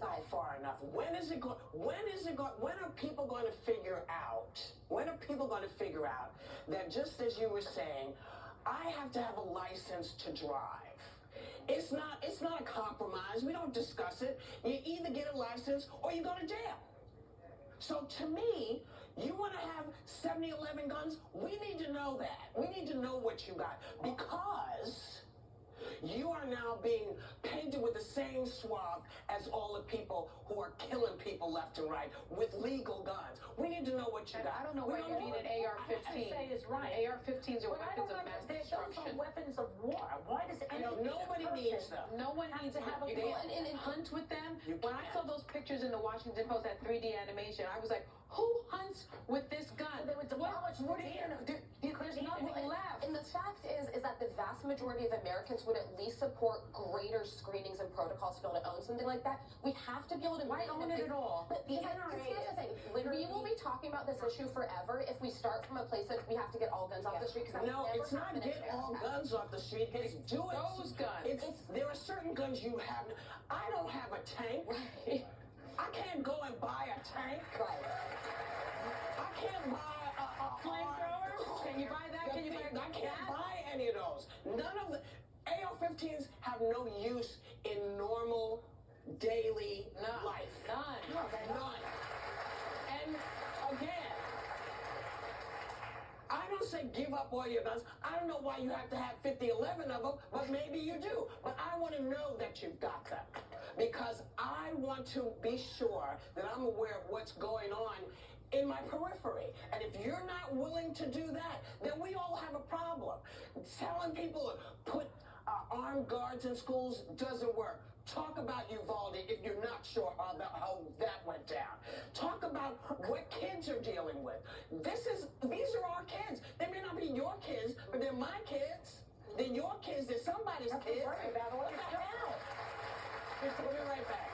go side. far enough. When is it going? When is it going? When are people going to figure out? When are people going to figure out that just as you were saying, I have to have a license to drive. It's not. It's not a compromise. We don't discuss it. You either get a license or you go to jail. So to me, you want to have 70, 11 guns? We need to know that. We need to know what you got because you are now being same swath as all the people who are killing people left and right with legal guns. We need to know what you And got. I don't know We why you need an AR-15. say is right. AR-15s are weapons don't of mass understand. Those are destruction. weapons of war. Why does You any nobody needs them. No one needs to have a gun. can't- and, and hunt with them. When I saw those pictures in the Washington Post, that 3D animation, I was like, who hunts with this gun? Well, they would What- demolish the what are you deer. gonna do? There's nothing Well, and- left. And the fact is, is that the vast majority of Americans would at least support greater screenings and protocols to be able to own something like that. We have to be able to. Why make own if it at all? But The because I- NRA because the thing, we will be talking about this issue forever if we start from a place of we have to get all guns off the street. Because No, it's not get all guns off the street. It's do it. Those guns. It's, there are certain guns you have. I don't have a tank. Right. I can't go and buy a tank. Right. I can't buy a, a Flamethrower? Can you buy that? I can't buy any of those. None of the AR-15s have no use in normal daily None. life. None. No. None. And again, I don't say give up all your guns. I don't know why you have to have 50, 11 of them, but maybe you do. But I want to know that you've got them because I want to be sure that I'm aware of what's going on in my periphery. And if you're not willing to do that, then we all have a problem. Telling people to put uh, armed guards in schools doesn't work. Talk about Uvalde if you're not sure how that, how that went down. Talk about what kids are dealing with. This is these are our kids. They may not be your kids, but they're my kids. They're your kids. They're somebody's That's kids. right, about all What this the hell? We'll be right back.